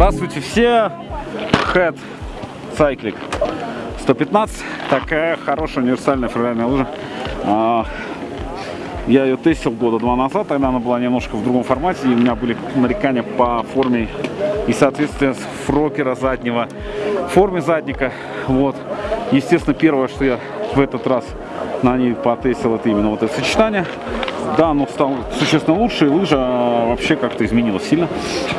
Здравствуйте все! Head Cycling 115. Такая хорошая универсальная фривольная лыжа. А, я ее тестил года два назад, тогда она была немножко в другом формате, и у меня были нарекания по форме и соответствие фрокера заднего, форме задника. Вот. Естественно, первое, что я в этот раз на ней потестил, это именно вот это сочетание. Да, оно стало существенно лучше, и лыжа вообще как-то изменилась сильно.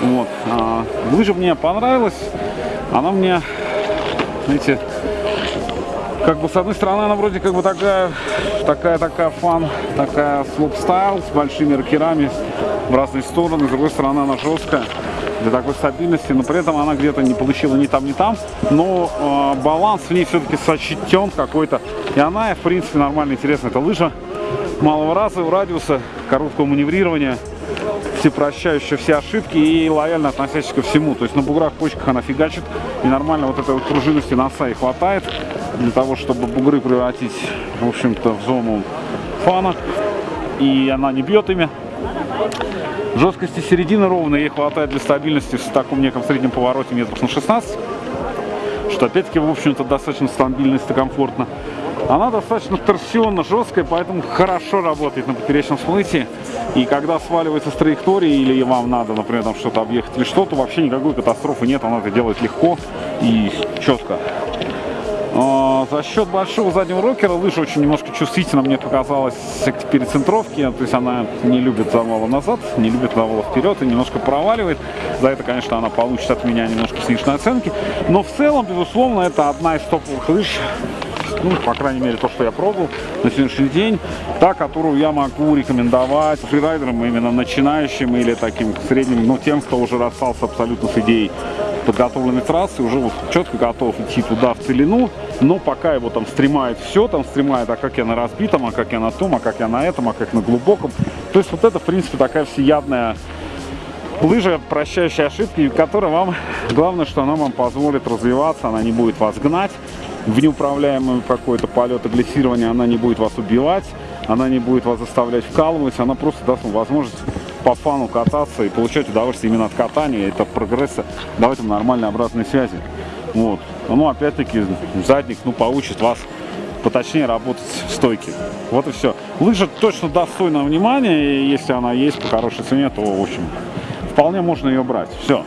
Вот. А, лыжа мне понравилась, она мне, знаете, как бы с одной стороны она вроде как бы такая, такая, такая фан, такая слоп стайл с большими ракерами в разные стороны, с другой стороны она жесткая для такой стабильности, но при этом она где-то не получила ни там, ни там, но э, баланс в ней все-таки сочетен какой-то, и она, в принципе, нормально интересная. Это лыжа малого раза, радиуса, короткого маневрирования, всепрощающая все ошибки и лояльно относящаяся ко всему. То есть на буграх, почках она фигачит, и нормально вот этой вот пружинности носа и хватает для того, чтобы бугры превратить, в общем-то, в зону фана. И она не бьет ими. Жесткости середины ровной ей хватает для стабильности в таком неком среднем повороте метров на 16. Что опять-таки, в общем-то, достаточно стабильно и комфортно. Она достаточно торсионно жесткая, поэтому хорошо работает на поперечном смысле. И когда сваливается с траектории или вам надо, например, там что-то объехать или что-то, вообще никакой катастрофы нет, она это делает легко и четко. А, за счет большого заднего рокера лыжа очень немножко чувствительно мне показалась к перецентровке, то есть она не любит завала назад, не любит завала вперед и немножко проваливает. За это, конечно, она получит от меня немножко сниженной оценки. Но в целом, безусловно, это одна из топовых лыж ну, по крайней мере, то, что я пробовал на сегодняшний день, та, которую я могу рекомендовать фрирайдерам, именно начинающим или таким средним, ну, тем, кто уже расстался абсолютно с идеей подготовленной трассы, уже вот четко готов идти туда в целину, но пока его там стремает все, там стремает, а как я на разбитом, а как я на том, а как я на этом, а как на глубоком. То есть вот это, в принципе, такая всеядная лыжа, прощающая ошибки, которая вам, главное, что она вам позволит развиваться, она не будет вас гнать, в неуправляемый какой-то полет и глиссирование, она не будет вас убивать, она не будет вас заставлять вкалывать, она просто даст вам возможность по фану кататься и получать удовольствие именно от катания, это прогресса, давать вам нормальные обратные связи. Вот. Ну, опять-таки, задник, ну, поучит вас поточнее работать в стойке. Вот и все. Лыжа точно достойна внимания, и если она есть по хорошей цене, то, в общем, вполне можно ее брать. Все.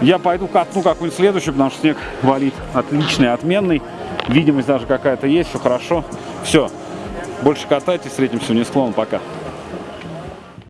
Я пойду катну какую-нибудь следующую, потому что снег валит отличный, отменный. Видимость даже какая-то есть, все хорошо. Все, больше катайтесь, встретимся в склон, пока.